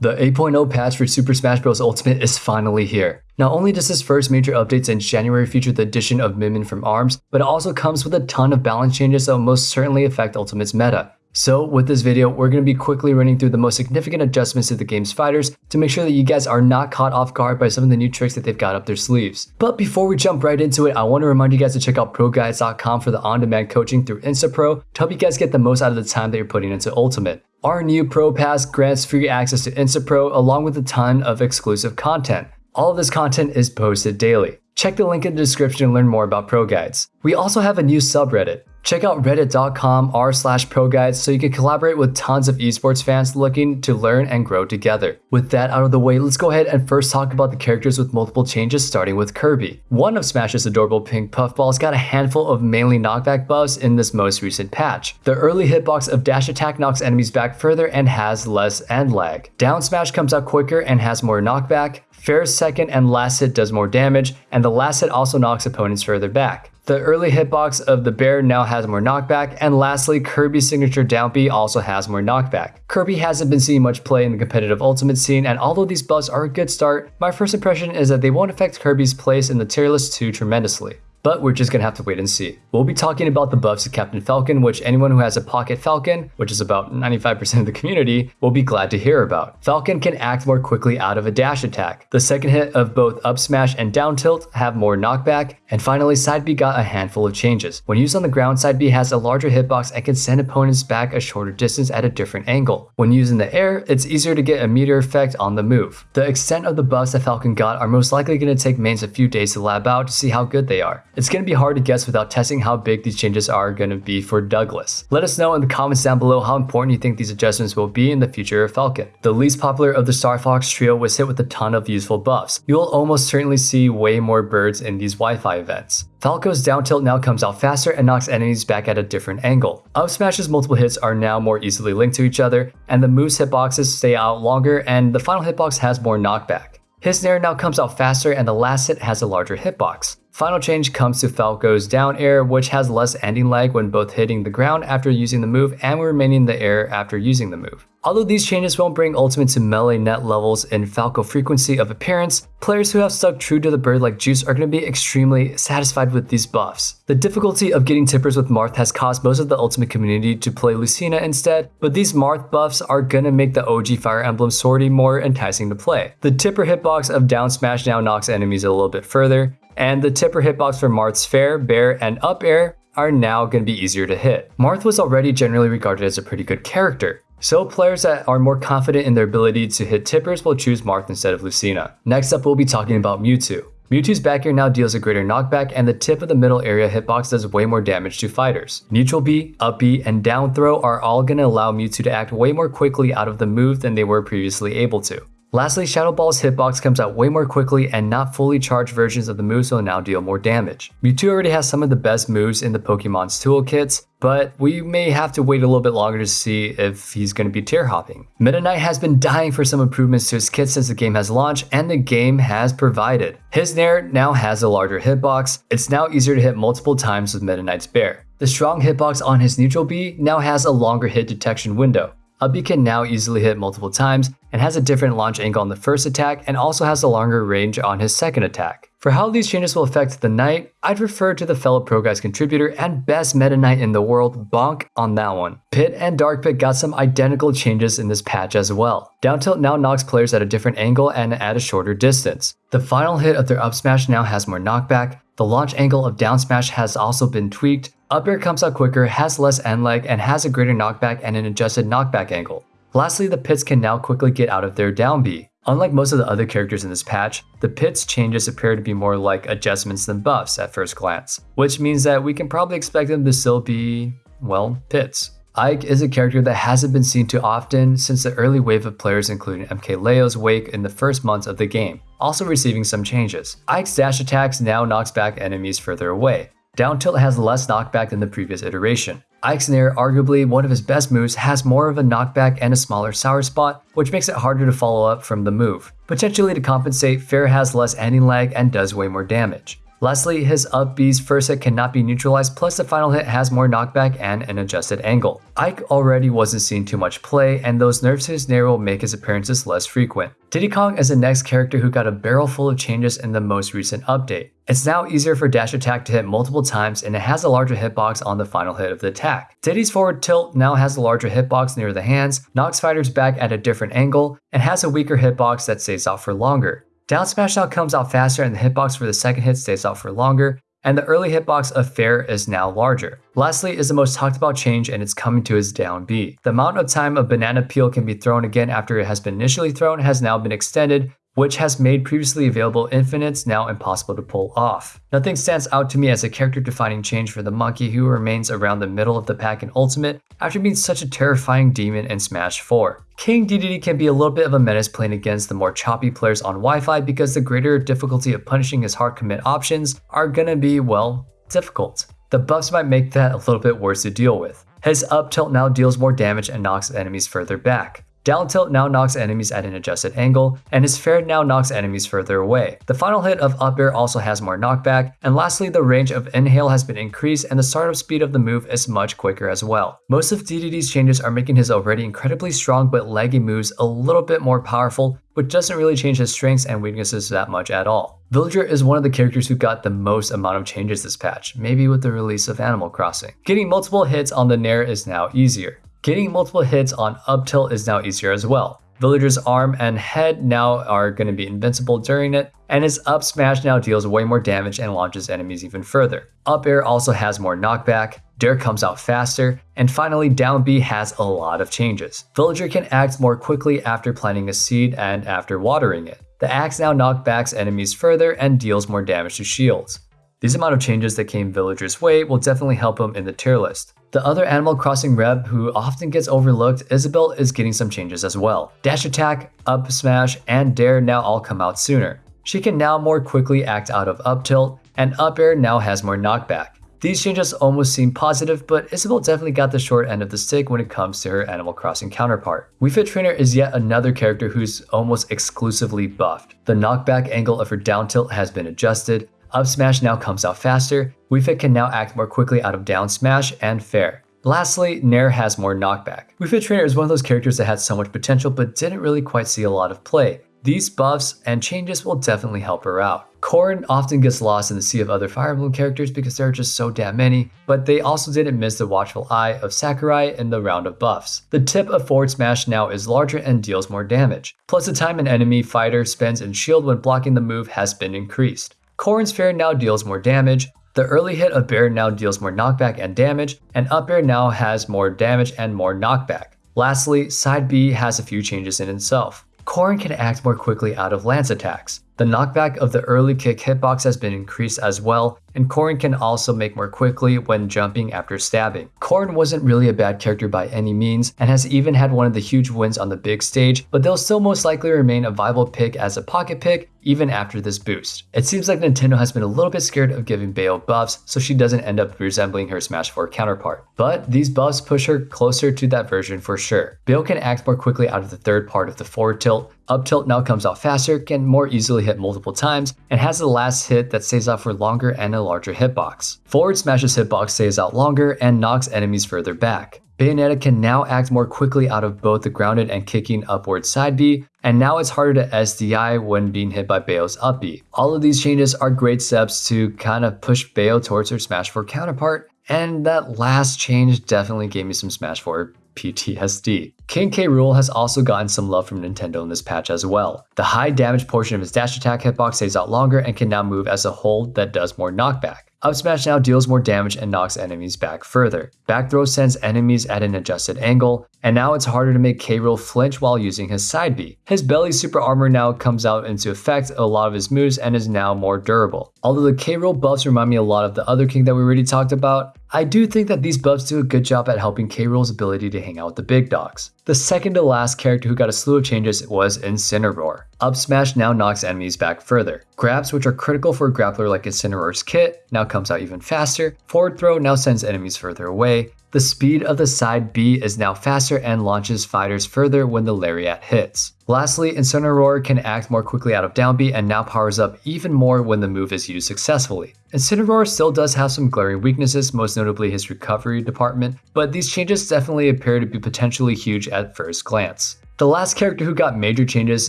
The 8.0 patch for Super Smash Bros. Ultimate is finally here. Not only does this first major update in January feature the addition of Min Min from ARMS, but it also comes with a ton of balance changes that will most certainly affect Ultimate's meta. So with this video, we're going to be quickly running through the most significant adjustments to the game's fighters to make sure that you guys are not caught off guard by some of the new tricks that they've got up their sleeves. But before we jump right into it, I want to remind you guys to check out ProGuides.com for the on-demand coaching through InstaPro to help you guys get the most out of the time that you're putting into Ultimate. Our new Pro Pass grants free access to InstaPro along with a ton of exclusive content. All of this content is posted daily. Check the link in the description to learn more about Pro Guides. We also have a new subreddit. Check out reddit.com r slash proguides so you can collaborate with tons of esports fans looking to learn and grow together. With that out of the way, let's go ahead and first talk about the characters with multiple changes starting with Kirby. One of Smash's adorable pink puffballs got a handful of mainly knockback buffs in this most recent patch. The early hitbox of dash attack knocks enemies back further and has less end lag. Down smash comes out quicker and has more knockback. Fair's second and last hit does more damage, and the last hit also knocks opponents further back. The early hitbox of the Bair now has more knockback, and lastly, Kirby's signature down B also has more knockback. Kirby hasn't been seeing much play in the competitive ultimate scene, and although these buffs are a good start, my first impression is that they won't affect Kirby's place in the tier list too tremendously but we're just gonna have to wait and see. We'll be talking about the buffs to Captain Falcon, which anyone who has a Pocket Falcon, which is about 95% of the community, will be glad to hear about. Falcon can act more quickly out of a dash attack. The second hit of both up smash and down tilt have more knockback, and finally side B got a handful of changes. When used on the ground, side B has a larger hitbox and can send opponents back a shorter distance at a different angle. When used in the air, it's easier to get a meteor effect on the move. The extent of the buffs that Falcon got are most likely to take mains a few days to lab out to see how good they are. It's going to be hard to guess without testing how big these changes are going to be for Douglas. Let us know in the comments down below how important you think these adjustments will be in the future of Falcon. The least popular of the Star Fox trio was hit with a ton of useful buffs. You will almost certainly see way more birds in these Wi-Fi events. Falco's down tilt now comes out faster and knocks enemies back at a different angle. Up Smash's multiple hits are now more easily linked to each other, and the move's hitboxes stay out longer, and the final hitbox has more knockback. His Nair now comes out faster and the last hit has a larger hitbox. Final change comes to Falco's down air, which has less ending lag when both hitting the ground after using the move and remaining in the air after using the move. Although these changes won't bring Ultimate to melee net levels in Falco frequency of appearance, players who have stuck true to the bird like Juice are going to be extremely satisfied with these buffs. The difficulty of getting tippers with Marth has caused most of the Ultimate community to play Lucina instead, but these Marth buffs are going to make the OG Fire Emblem Swordy more enticing to play. The tipper hitbox of down smash now knocks enemies a little bit further, and the tipper hitbox for Marth's Fair, Bair, and Up Air are now going to be easier to hit. Marth was already generally regarded as a pretty good character, so players that are more confident in their ability to hit tippers will choose Marth instead of Lucina. Next up, we'll be talking about Mewtwo. Mewtwo's back air now deals a greater knockback and the tip of the middle area hitbox does way more damage to fighters. Neutral B, up B, and down throw are all going to allow Mewtwo to act way more quickly out of the move than they were previously able to. Lastly, Shadow Ball's hitbox comes out way more quickly and not fully charged versions of the moves will now deal more damage. Mewtwo already has some of the best moves in the Pokemon's toolkits, but we may have to wait a little bit longer to see if he's going to be tier hopping. Meta Knight has been dying for some improvements to his kit since the game has launched, and the game has provided. His Nair now has a larger hitbox, it's now easier to hit multiple times with Meta Knight's Bair. The strong hitbox on his neutral B now has a longer hit detection window. Up B can now easily hit multiple times and has a different launch angle on the first attack and also has a longer range on his second attack. For how these changes will affect the Knight, I'd refer to the fellow Pro Guides contributor and best meta Knight in the world, Bonk, on that one. Pit and Dark Pit got some identical changes in this patch as well. Down tilt now knocks players at a different angle and at a shorter distance. The final hit of their up smash now has more knockback, the launch angle of down smash has also been tweaked, up air comes out quicker, has less end lag, and has a greater knockback and an adjusted knockback angle. Lastly, the pits can now quickly get out of their down B. Unlike most of the other characters in this patch, the pits changes appear to be more like adjustments than buffs at first glance, which means that we can probably expect them to still be, well, pits. Ike is a character that hasn't been seen too often since the early wave of players including MKLeo's wake in the first months of the game, also receiving some changes. Ike's dash attacks now knocks back enemies further away, down tilt has less knockback than the previous iteration. Nair, arguably one of his best moves, has more of a knockback and a smaller sour spot, which makes it harder to follow up from the move. Potentially to compensate, Fair has less ending lag and does way more damage. Lastly, his up B's first hit cannot be neutralized, plus the final hit has more knockback and an adjusted angle. Ike already wasn't seeing too much play, and those nerfs to his Nair will make his appearances less frequent. Diddy Kong is the next character who got a barrel full of changes in the most recent update. It's now easier for dash attack to hit multiple times and it has a larger hitbox on the final hit of the attack. Diddy's forward tilt now has a larger hitbox near the hands, knocks fighters back at a different angle, and has a weaker hitbox that stays out for longer. Down smash now comes out faster and the hitbox for the second hit stays out for longer, and the early hitbox of Fair is now larger. Lastly is the most talked about change and it's coming to his down B. The amount of time a banana peel can be thrown again after it has been initially thrown has now been extended, which has made previously available infinites now impossible to pull off. Nothing stands out to me as a character defining change for the monkey who remains around the middle of the pack in Ultimate after being such a terrifying demon in Smash 4. King Dedede can be a little bit of a menace playing against the more choppy players on Wi-Fi because the greater difficulty of punishing his hard commit options are gonna be, well, difficult. The buffs might make that a little bit worse to deal with. His up tilt now deals more damage and knocks enemies further back. Down tilt now knocks enemies at an adjusted angle, and his fair now knocks enemies further away. The final hit of up air also has more knockback, and lastly the range of inhale has been increased and the startup speed of the move is much quicker as well. Most of Dedede's changes are making his already incredibly strong but laggy moves a little bit more powerful, which doesn't really change his strengths and weaknesses that much at all. Villager is one of the characters who got the most amount of changes this patch, maybe with the release of Animal Crossing. Getting multiple hits on the Nair is now easier. Getting multiple hits on up tilt is now easier as well. Villager's arm and head now are going to be invincible during it, and his up smash now deals way more damage and launches enemies even further. Up air also has more knockback, Dair comes out faster, and finally down B has a lot of changes. Villager can act more quickly after planting a seed and after watering it. The axe now knockbacks enemies further and deals more damage to shields. These amount of changes that came Villager's way will definitely help him in the tier list. The other Animal Crossing rep who often gets overlooked, Isabelle is getting some changes as well. Dash attack, up smash, and dair now all come out sooner. She can now more quickly act out of up tilt, and up air now has more knockback. These changes almost seem positive, but Isabelle definitely got the short end of the stick when it comes to her Animal Crossing counterpart. Wii Fit Trainer is yet another character who's almost exclusively buffed. The knockback angle of her down tilt has been adjusted, up smash now comes out faster, Wii Fit can now act more quickly out of down smash and fair. Lastly, Nair has more knockback. Wii Fit Trainer is one of those characters that had so much potential but didn't really quite see a lot of play. These buffs and changes will definitely help her out. Corrin often gets lost in the sea of other Fire Emblem characters because there are just so damn many, but they also didn't miss the watchful eye of Sakurai in the round of buffs. The tip of forward smash now is larger and deals more damage. Plus the time an enemy fighter spends in shield when blocking the move has been increased. Corrin's Fair now deals more damage, the early hit of Bair now deals more knockback and damage, and Up Air now has more damage and more knockback. Lastly, Side B has a few changes in itself. Corrin can act more quickly out of lance attacks. The knockback of the early kick hitbox has been increased as well, and Corrin can also make more quickly when jumping after stabbing. Corrin wasn't really a bad character by any means, and has even had one of the huge wins on the big stage, but they'll still most likely remain a viable pick as a pocket pick even after this boost. It seems like Nintendo has been a little bit scared of giving Bayo buffs so she doesn't end up resembling her Smash 4 counterpart. But these buffs push her closer to that version for sure. Bayo can act more quickly out of the third part of the forward tilt, up tilt now comes out faster, can more easily hit multiple times, and has the last hit that stays out for longer and a larger hitbox. Forward Smash's hitbox stays out longer and knocks enemies further back. Bayonetta can now act more quickly out of both the grounded and kicking upward side B, and now it's harder to SDI when being hit by Bayo's up B. All of these changes are great steps to kind of push Bayo towards her Smash 4 counterpart, and that last change definitely gave me some Smash 4 PTSD. King K. Rool has also gotten some love from Nintendo in this patch as well. The high damage portion of his dash attack hitbox stays out longer and can now move as a hold that does more knockback. Up smash now deals more damage and knocks enemies back further. Back throw sends enemies at an adjusted angle, and now it's harder to make K. Rool flinch while using his side B. His belly super armor now comes out into effect a lot of his moves and is now more durable. Although the K. Rool buffs remind me a lot of the other king that we already talked about, I do think that these buffs do a good job at helping K. Rool's ability to hang out with the big dogs. The second to last character who got a slew of changes was Incineroar. Up smash now knocks enemies back further. Grabs, which are critical for a grappler like Incineroar's kit, now comes out even faster. Forward throw now sends enemies further away. The speed of the side B is now faster and launches fighters further when the Lariat hits. Lastly, Incineroar can act more quickly out of down B and now powers up even more when the move is used successfully. Incineroar still does have some glaring weaknesses, most notably his recovery department, but these changes definitely appear to be potentially huge at first glance. The last character who got major changes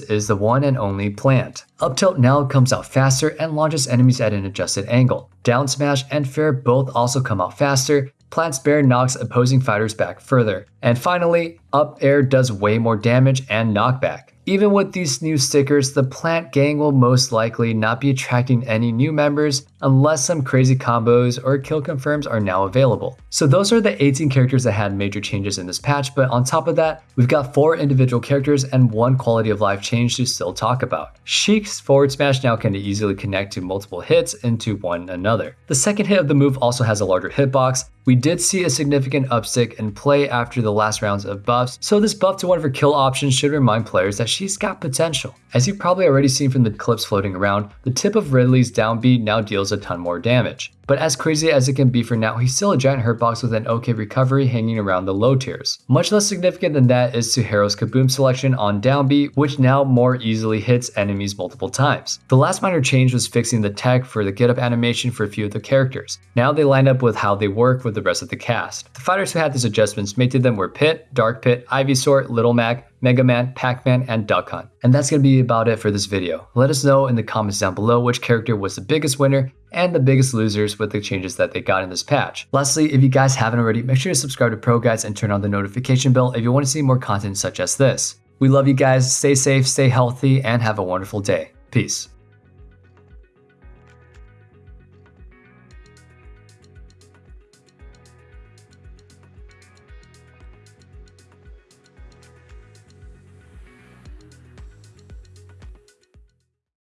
is the one and only Plant. Up Tilt now comes out faster and launches enemies at an adjusted angle. Down Smash and Fair both also come out faster, Plant's Bair knocks opposing fighters back further. And finally, Up Air does way more damage and knockback. Even with these new stickers, the Plant Gang will most likely not be attracting any new members unless some crazy combos or kill confirms are now available. So those are the 18 characters that had major changes in this patch, but on top of that, we've got 4 individual characters and one quality of life change to still talk about. Sheik's forward smash now can easily connect to multiple hits into one another. The second hit of the move also has a larger hitbox, we did see a significant upstick in play after the last rounds of buffs, so this buff to one of her kill options should remind players that she's got potential. As you've probably already seen from the clips floating around, the tip of Ridley's down B now deals a ton more damage. But as crazy as it can be for now, he's still a giant hurt box with an okay recovery hanging around the low tiers. Much less significant than that is Suharo's Kaboom selection on down B, which now more easily hits enemies multiple times. The last minor change was fixing the tech for the get up animation for a few of the characters. Now they line up with how they work with the rest of the cast. The fighters who had these adjustments made to them were Pit, Dark Pit, Ivysaur, Little Mac, Mega Man, Pac-Man, and Duck Hunt. And that's going to be about it for this video. Let us know in the comments down below which character was the biggest winner and the biggest losers with the changes that they got in this patch. Lastly, if you guys haven't already, make sure to subscribe to Pro Guides and turn on the notification bell if you want to see more content such as this. We love you guys, stay safe, stay healthy, and have a wonderful day. Peace.